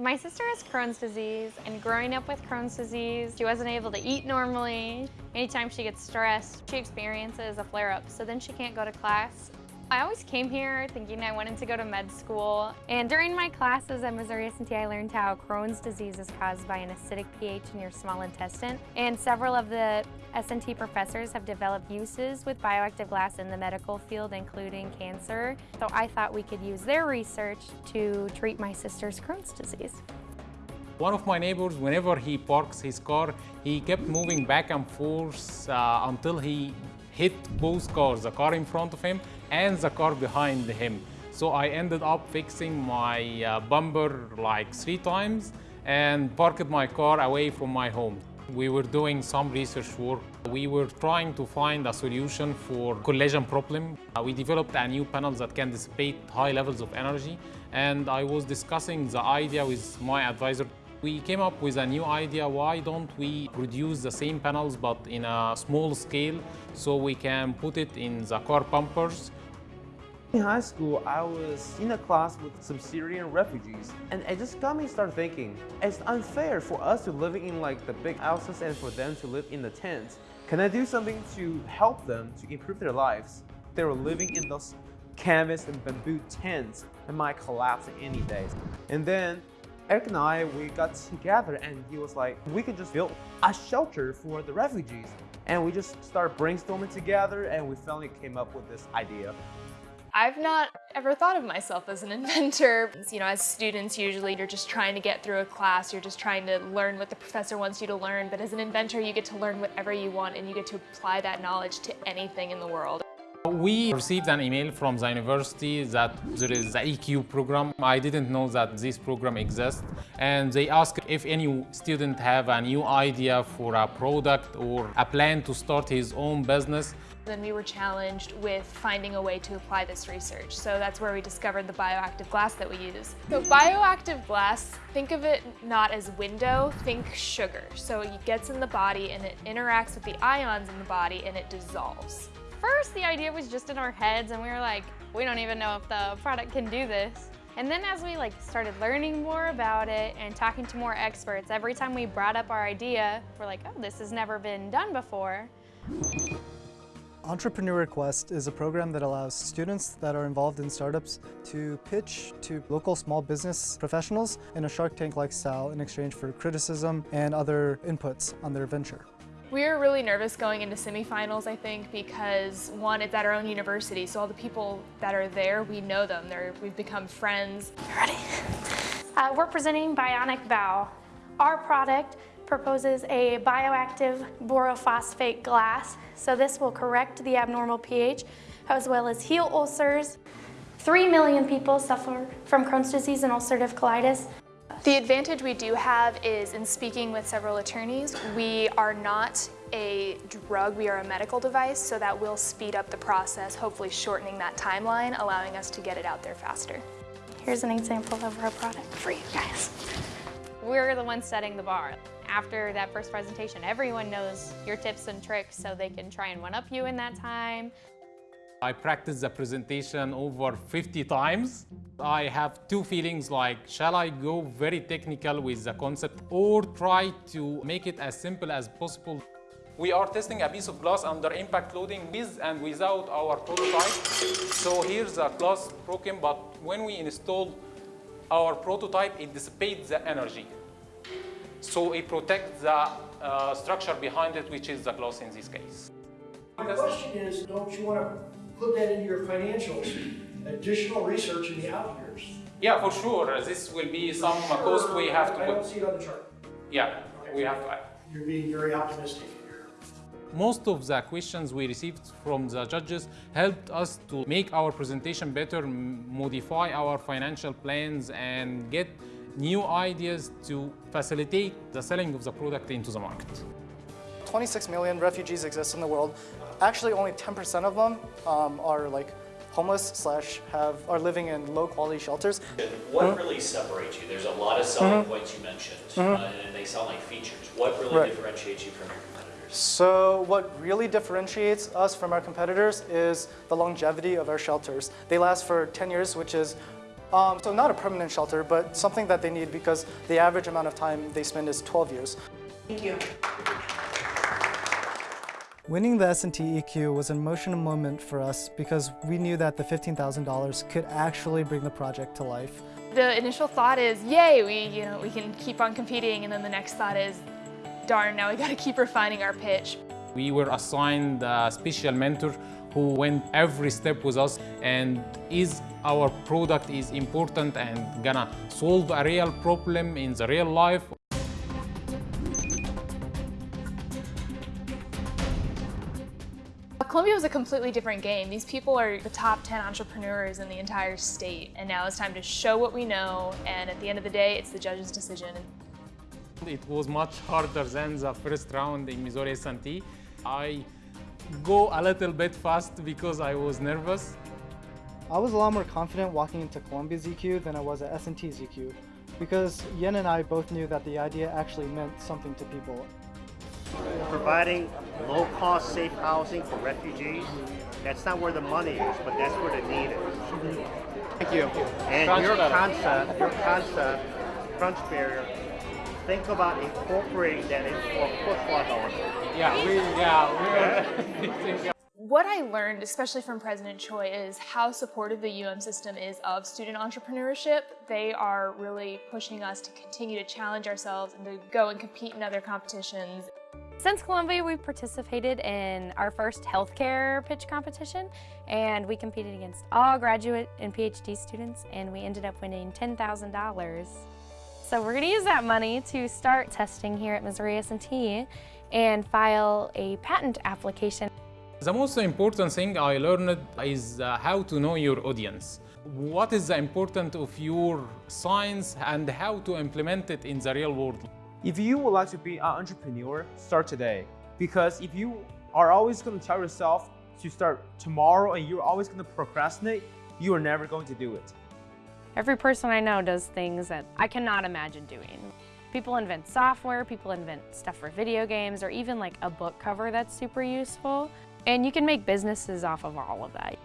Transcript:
My sister has Crohn's disease, and growing up with Crohn's disease, she wasn't able to eat normally. Anytime she gets stressed, she experiences a flare-up, so then she can't go to class. I always came here thinking I wanted to go to med school. And during my classes at Missouri S&T, I learned how Crohn's disease is caused by an acidic pH in your small intestine. And several of the S&T professors have developed uses with bioactive glass in the medical field, including cancer. So I thought we could use their research to treat my sister's Crohn's disease. One of my neighbors, whenever he parks his car, he kept moving back and forth uh, until he hit both cars, the car in front of him and the car behind him. So I ended up fixing my uh, bumper like three times and parked my car away from my home. We were doing some research work. We were trying to find a solution for collision problem. Uh, we developed a new panel that can dissipate high levels of energy and I was discussing the idea with my advisor we came up with a new idea, why don't we produce the same panels but in a small scale so we can put it in the car bumpers. In high school, I was in a class with some Syrian refugees, and it just got me start thinking, it's unfair for us to live in like the big houses and for them to live in the tents. Can I do something to help them to improve their lives? They were living in those canvas and bamboo tents and might collapse any day. And then Eric and I, we got together and he was like, we could just build a shelter for the refugees. And we just started brainstorming together and we finally came up with this idea. I've not ever thought of myself as an inventor. You know, as students, usually you're just trying to get through a class, you're just trying to learn what the professor wants you to learn, but as an inventor, you get to learn whatever you want and you get to apply that knowledge to anything in the world. We received an email from the university that there is the EQ program. I didn't know that this program exists. And they asked if any student have a new idea for a product or a plan to start his own business. Then we were challenged with finding a way to apply this research. So that's where we discovered the bioactive glass that we use. So bioactive glass, think of it not as window, think sugar. So it gets in the body and it interacts with the ions in the body and it dissolves first the idea was just in our heads and we were like, we don't even know if the product can do this. And then as we like started learning more about it and talking to more experts, every time we brought up our idea, we're like, oh, this has never been done before. Entrepreneur Quest is a program that allows students that are involved in startups to pitch to local small business professionals in a Shark Tank-like style in exchange for criticism and other inputs on their venture. We were really nervous going into semifinals, I think, because one, it's at our own university, so all the people that are there, we know them. They're, we've become friends. Ready? Uh, we're presenting Bionic Bow. Our product proposes a bioactive borophosphate glass, so this will correct the abnormal pH as well as heal ulcers. Three million people suffer from Crohn's disease and ulcerative colitis. The advantage we do have is in speaking with several attorneys, we are not a drug, we are a medical device, so that will speed up the process, hopefully shortening that timeline, allowing us to get it out there faster. Here's an example of our product for you guys. We're the ones setting the bar. After that first presentation, everyone knows your tips and tricks so they can try and one-up you in that time. I practiced the presentation over 50 times. I have two feelings like, shall I go very technical with the concept or try to make it as simple as possible? We are testing a piece of glass under impact loading with and without our prototype. So here's the glass broken, but when we install our prototype, it dissipates the energy. So it protects the uh, structure behind it, which is the glass in this case. My question is, don't you want to put that into your financials, additional research in the out years. Yeah, for sure. This will be some sure, cost we have to I don't see it on the chart. Yeah, okay. we have to You're being very optimistic here. Most of the questions we received from the judges helped us to make our presentation better, modify our financial plans and get new ideas to facilitate the selling of the product into the market. 26 million refugees exist in the world. Actually, only 10% of them um, are like homeless slash have are living in low quality shelters. What mm -hmm. really separates you? There's a lot of selling mm -hmm. points you mentioned, mm -hmm. uh, and they sound like features. What really right. differentiates you from your competitors? So what really differentiates us from our competitors is the longevity of our shelters. They last for 10 years, which is Um, so not a permanent shelter, but something that they need because the average amount of time they spend is 12 years. Thank you. Winning the S&T EQ was an emotional moment for us because we knew that the $15,000 could actually bring the project to life. The initial thought is, yay, we, you know, we can keep on competing, and then the next thought is, darn, now we gotta keep refining our pitch. We were assigned a special mentor who went every step with us and is our product is important and gonna solve a real problem in the real life Columbia was a completely different game. These people are the top 10 entrepreneurs in the entire state, and now it's time to show what we know, and at the end of the day, it's the judge's decision. It was much harder than the first round in Missouri S&T. I go a little bit fast because I was nervous. I was a lot more confident walking into Columbia's EQ than I was at S&T's EQ because Yen and I both knew that the idea actually meant something to people. Providing low-cost, safe housing for refugees. That's not where the money is, but that's where the need is. Thank you. And your concept, your concept, crunch barrier, think about incorporating that into a football however. Yeah, we, yeah, we What I learned, especially from President Choi, is how supportive the UM system is of student entrepreneurship. They are really pushing us to continue to challenge ourselves and to go and compete in other competitions. Since Columbia, we've participated in our first healthcare pitch competition, and we competed against all graduate and PhD students, and we ended up winning $10,000. So we're gonna use that money to start testing here at Missouri S&T and file a patent application. The most important thing I learned is uh, how to know your audience. What is the importance of your science and how to implement it in the real world. If you would like to be an entrepreneur, start today. Because if you are always going to tell yourself to start tomorrow and you're always going to procrastinate, you are never going to do it. Every person I know does things that I cannot imagine doing. People invent software, people invent stuff for video games, or even like a book cover that's super useful. And you can make businesses off of all of that.